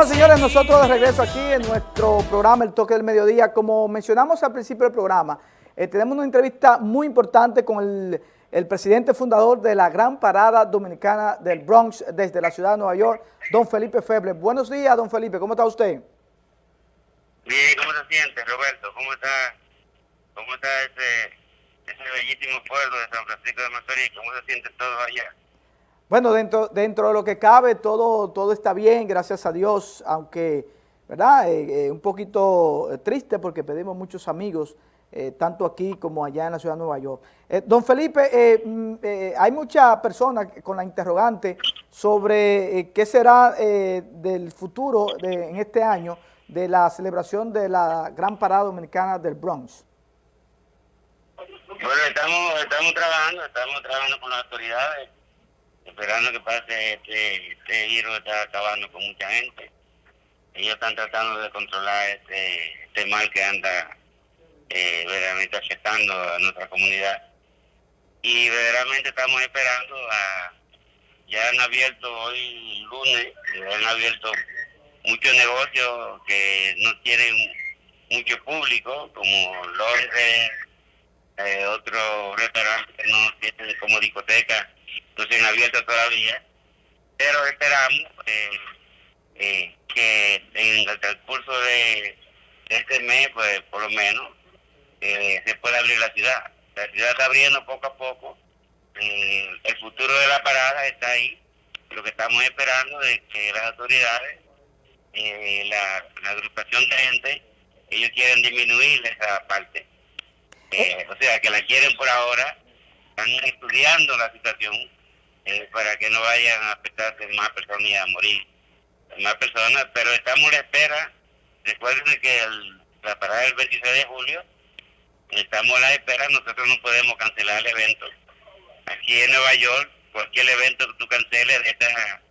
Bueno, señores, nosotros de regreso aquí en nuestro programa El Toque del Mediodía. Como mencionamos al principio del programa, eh, tenemos una entrevista muy importante con el, presidente fundador de la Gran Parada Dominicana del Bronx desde la ciudad de Nueva York, don Felipe Feble. Buenos días, don Felipe, ¿cómo está usted? Bien, ¿cómo se siente, Roberto? ¿Cómo está, cómo está ese, ese bellísimo pueblo de San Francisco de Macorís? ¿Cómo se siente todo allá? Bueno, dentro, dentro de lo que cabe, todo, todo está bien, gracias a Dios, aunque, ¿verdad? Eh, eh, un poquito triste porque pedimos muchos amigos, eh, tanto aquí como allá en la ciudad de Nueva York. Eh, don Felipe, eh, mm, eh, hay muchas personas con la interrogante sobre qué será del futuro de, en este año de la celebración de la Gran Parada Dominicana del Bronx. Bueno, estamos, estamos trabajando, estamos trabajando con las autoridades esperando que pase este, este giro está acabando con mucha gente. Ellos están tratando de controlar este, este mal que anda eh, verdaderamente afectando a nuestra comunidad. Y verdaderamente estamos esperando a... Ya han abierto hoy lunes, han abierto muchos negocios que no tienen mucho público, como Londres, eh, otros restaurantes que no tienen como discoteca se han abierto todavía, pero esperamos eh, eh, que en el transcurso de este mes, pues por lo menos, eh, se pueda abrir la ciudad. La ciudad está abriendo poco a poco, el futuro de la parada está ahí, lo que estamos esperando es que las autoridades, la, la, agrupación de gente, ellos quieren disminuir esa parte. o sea, que la quieren por ahora, están estudiando la situación eh, para que no vayan a afectarse más personas y a morir más personas, pero estamos a la espera. Recuerden que el, la parada del 26 de julio, estamos a la espera, nosotros no podemos cancelar el evento. Aquí en Nueva York, cualquier evento que tú canceles de esta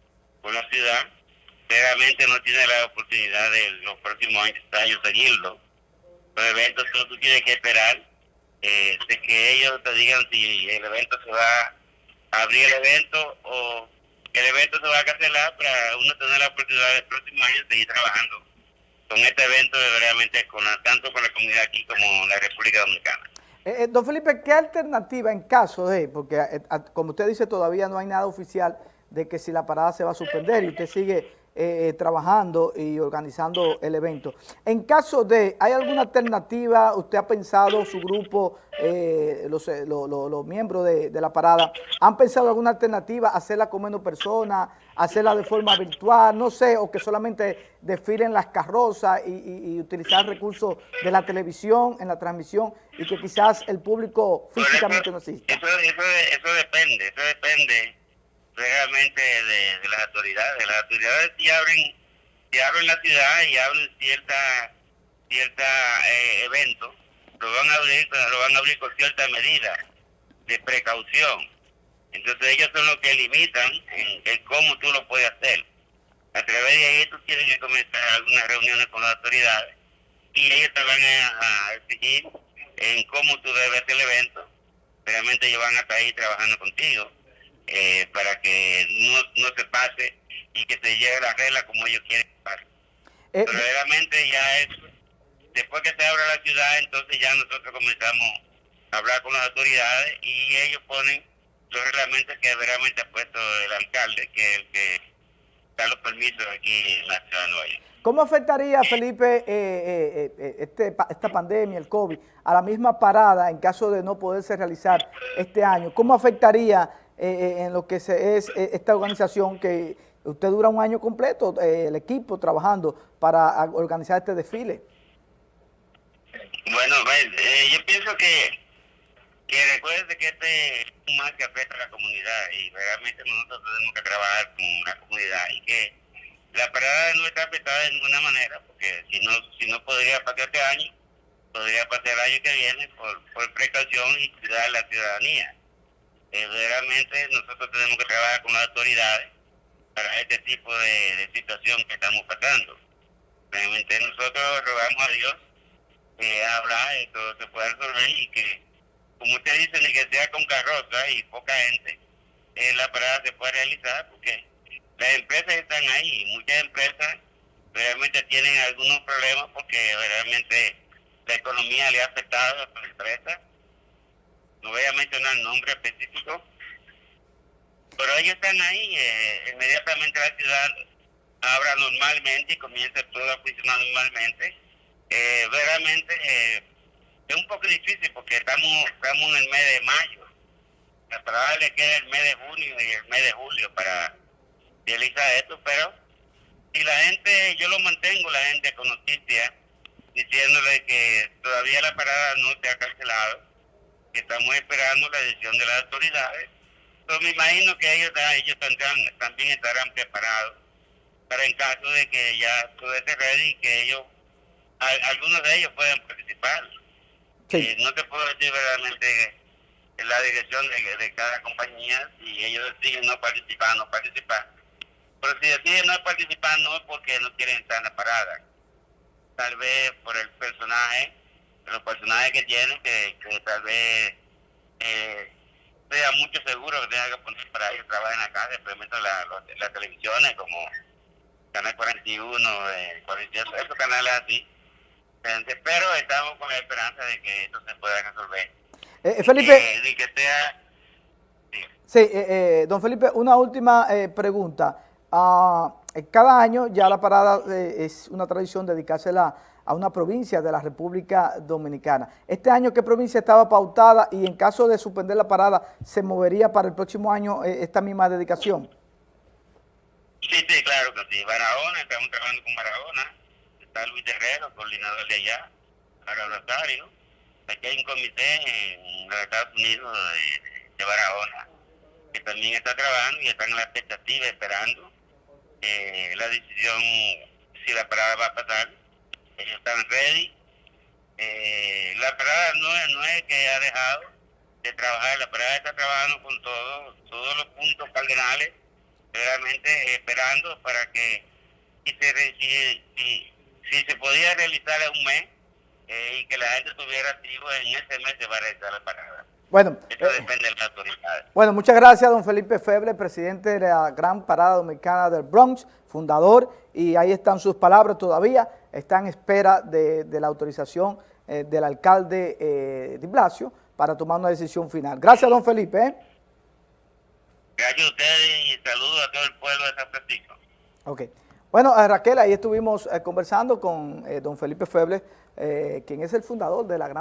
por la ciudad, realmente no tiene la oportunidad de los próximos años seguirlo. Los eventos tú tienes que esperar eh, de que ellos te digan si el evento se va abrir el evento o el evento se va a cancelar para uno tener la oportunidad el próximo año de seguir trabajando con este evento de con la, tanto con la comunidad aquí como la República Dominicana. Eh, eh, don Felipe, ¿qué alternativa en caso de, porque eh, como usted dice todavía no hay nada oficial de que si la parada se va a suspender y usted sigue eh, trabajando y organizando el evento. En caso de, ¿hay alguna alternativa? ¿Usted ha pensado, su grupo, eh, los, eh, los, miembros de, de, la parada, han pensado alguna alternativa, hacerla con menos personas, hacerla de forma virtual, no sé, o que solamente desfilen las carrozas y, y, y utilizar recursos de la televisión en la transmisión y que quizás el público físicamente no asista? Eso, eso, eso depende, eso depende realmente de, las autoridades. Las autoridades si abren, si abren la ciudad y abren cierta, cierta eh, evento, lo van a abrir, lo van a abrir con cierta medida de precaución. Entonces ellos son los que limitan en, cómo tú lo puedes hacer. A través de ahí tú tienes que comenzar algunas reuniones con las autoridades y ellos te van a, a en cómo tú debes hacer el evento. Realmente ellos van a estar ahí trabajando contigo eh, para que no, no se pase y que se lleve la regla como ellos quieren que pase. Eh, Pero realmente ya es, después que se abra la ciudad, entonces ya nosotros comenzamos a hablar con las autoridades y ellos ponen los reglamentos que realmente ha puesto el alcalde, que es el que da los permisos aquí en la ciudad de Nueva York. ¿Cómo afectaría, Felipe, eh, eh, eh, este, esta pandemia, el COVID, a la misma parada en caso de no poderse realizar este año? ¿Cómo afectaría eh, en lo que se es eh, esta organización que usted dura un año completo, eh, el equipo trabajando para organizar este desfile. Bueno, eh, yo pienso que, que recuerde que este es un mal que afecta a la comunidad y realmente nosotros tenemos que trabajar con la comunidad y que la parada no está afectada de ninguna manera porque si no si no podría pasar este año, podría pasar el año que viene por, por precaución y cuidar a la ciudadanía eh, realmente nosotros tenemos que trabajar con las autoridades para este tipo de, de situación que estamos pasando. Realmente nosotros rogamos a Dios que habla y todo se pueda resolver y que, como usted dice, ni que sea con carroza y poca gente, eh, la parada se pueda realizar porque las empresas están ahí, muchas empresas realmente tienen algunos problemas porque realmente la economía le ha afectado a la empresa. No voy a mencionar nombre específico, pero ellos están ahí. eh, inmediatamente la ciudad abra normalmente y comienza todo a funcionar normalmente. Eh, realmente eh, es un poco difícil porque estamos, estamos en el mes de mayo. La parada le queda el mes de junio y el mes de julio para realizar esto, pero si la gente, yo lo mantengo la gente con noticias diciéndole que todavía la parada no se ha cancelado, que estamos esperando la decisión de las autoridades. Pero me imagino que ellos, ellos tendrán, también estarán preparados para en caso de que ya todo esté ready y que ellos, a- algunos de ellos puedan participar. Sí. Eh, no te puedo decir verdaderamente en la dirección de, de cada compañía si ellos deciden no participar, no participar. Pero si deciden no participar no es porque no quieren estar en la parada. Tal vez por el personaje, los personajes que tienen, que, que tal vez eh, sea mucho seguro que tengan que poner para ellos trabajen acá, simplemente la, los- las televisiones como Canal 41, eh, 47, esos canales así. Pero estamos con la esperanza de que esto se pueda resolver. Eh, eh, Felipe, Eh, y que sea... sí. sí, eh, eh, don Felipe, una última eh, pregunta. Eh, cada año ya la parada eh, es una tradición dedicársela a una provincia de la República Dominicana. Este año, ¿qué provincia estaba pautada y en caso de suspender la parada, se movería para el próximo año eh, esta misma dedicación? Sí, sí, claro que sí. Barahona, estamos trabajando con Barahona. Está Luis Herrero, coordinador de allá, para Rosario. Aquí hay un comité en los Estados Unidos de Barahona que también está trabajando y están en la expectativa, esperando eh, la decisión si la parada va a pasar. Ellos están ready. Eh, la parada no es, no es que ha dejado de trabajar, la parada está trabajando con todo, todos los puntos cardenales realmente esperando para que si se, podía realizar en un mes eh, y que la gente estuviera activo en ese mes se va a realizar la parada. Bueno, Eso eh, depende de las autoridades. Bueno, muchas gracias, don Felipe Feble, presidente de la Gran Parada Dominicana del Bronx, fundador, y ahí están sus palabras todavía, está en espera de, de la autorización eh, del alcalde eh, de Blasio para tomar una decisión final. Gracias, don Felipe. ¿eh? Gracias a ustedes y saludos a todo el pueblo de San Francisco. Ok. Bueno, Raquel, ahí estuvimos conversando con don Felipe Feble, quien es el fundador de la Gran